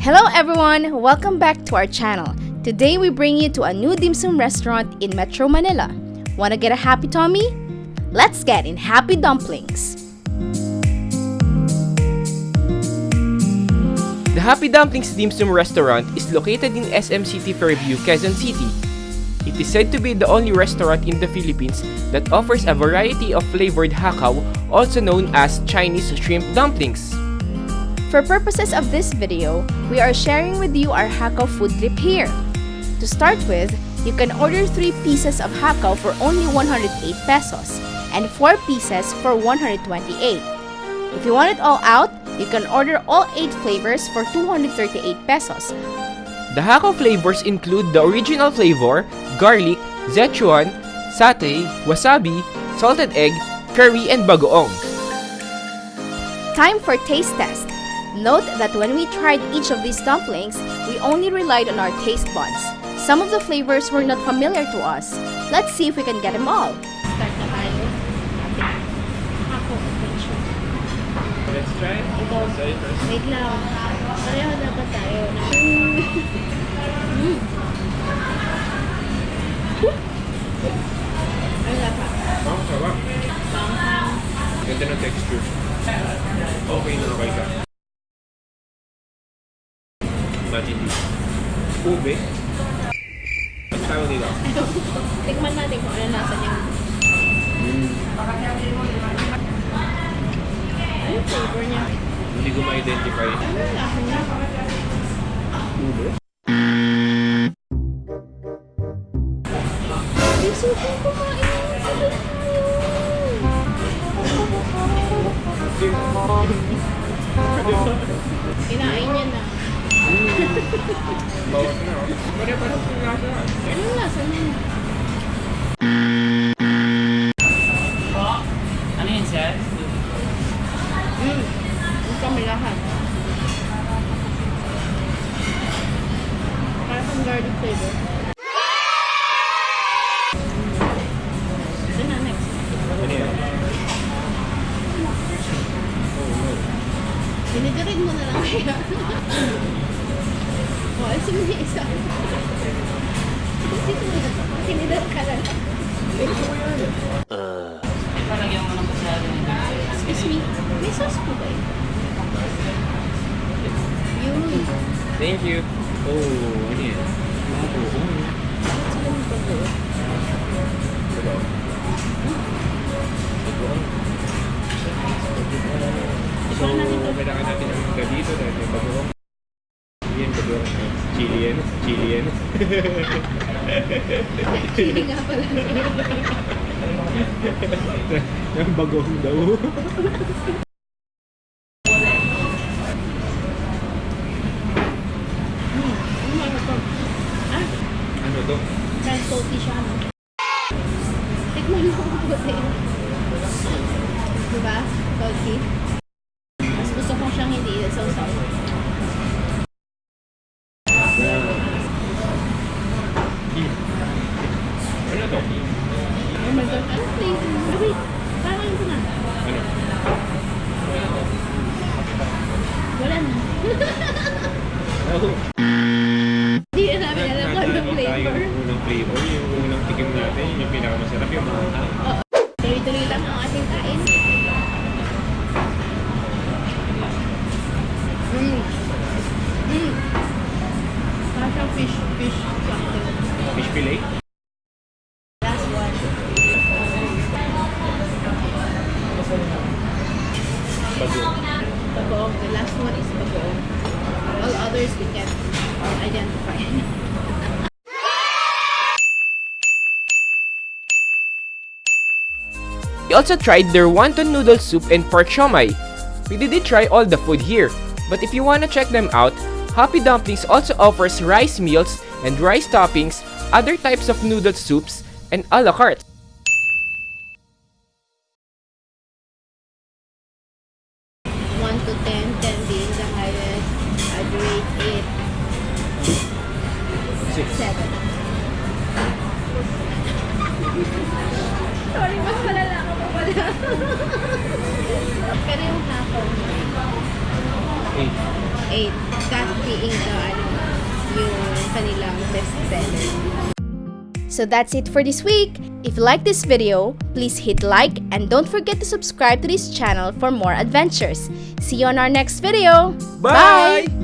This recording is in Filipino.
Hello everyone! Welcome back to our channel. Today we bring you to a new dim sum restaurant in Metro Manila. Wanna get a happy tummy? Let's get in Happy Dumplings! The Happy Dumplings Dim Sum restaurant is located in SM City Fairview, Quezon City. It is said to be the only restaurant in the Philippines that offers a variety of flavored hakaw, also known as Chinese shrimp dumplings. For purposes of this video, we are sharing with you our hakaw food trip here. To start with, you can order 3 pieces of hakaw for only 108 pesos and 4 pieces for 128. If you want it all out, you can order all 8 flavors for 238 pesos. The hakaw flavors include the original flavor, garlic, Szechuan, satay, wasabi, salted egg, curry, and bagoong. Time for taste test. Note that when we tried each of these dumplings, we only relied on our taste buds. Some of the flavors were not familiar to us. Let's see if we can get them all. Start na tayo. Let's try it. Wait lang. Pareho dapat tayo. mm. Ano lasa? Ang sarap. Ganda ng texture. Okay na okay ka. Imagine this. Ube. Ang tawag nila. Tikman natin kung ano lasa niya. Ano yung flavor niya? Hindi ko ma-identify. Ano yung niya? Ube? Gusto kong kumain. Niya na. Bawas na. Yung lasa. Ano yung lasa niya? Ano yun, sir? Mm. Ang kamilahan. Parang pang garlic flavor. Ito na, next. Ano yan? Dinidirin mo na lang. O, sige mo isa. Dito mo na. Tinidor ka lang. Ito lagyan mo ng pasado Excuse me, may sauce po ba yun? Yun. Thank you. Oh, ano yan? So, kailangan natin mga dito dahil may bagoong. Yan, bagoong. Chili yan. Chili nga pala. Yung bagoong daw. Ano ano to? Kahit salty siya, no? Tikman mo kung puti. Diba? Salty. Mas gusto ko siyang hindi sausaw. Ano to? Oh my God. Ano flavor? Ah, wait. Parang ito na. Ano? Wala na. Oh, Hindi na namin alam kung anong flavor. yung unang flavor. Yung unang tikim natin, yung pinakamasarap, yung maanghang. Tuloy-tuloy lang ang ating kain. Mm. Mm. Siyang fish, fish. Fish fillet? The last one is bagoong. All others we can identify. We also tried their wonton noodle soup and pork siomai. We didn't try all the food here, but if you wanna check them out, Happy Dumplings also offers rice meals and rice toppings, other types of noodle soups, and a la carte. To ten, ten being the highest. I'd rate eight. Seven. Sorry, mas malala ka pa pala. Pero yung hapon, Eight. eight. that being the, ano, yung kanilang best seller. So that's it for this week. If you like this video, please hit like and don't forget to subscribe to this channel for more adventures. See you on our next video. Bye!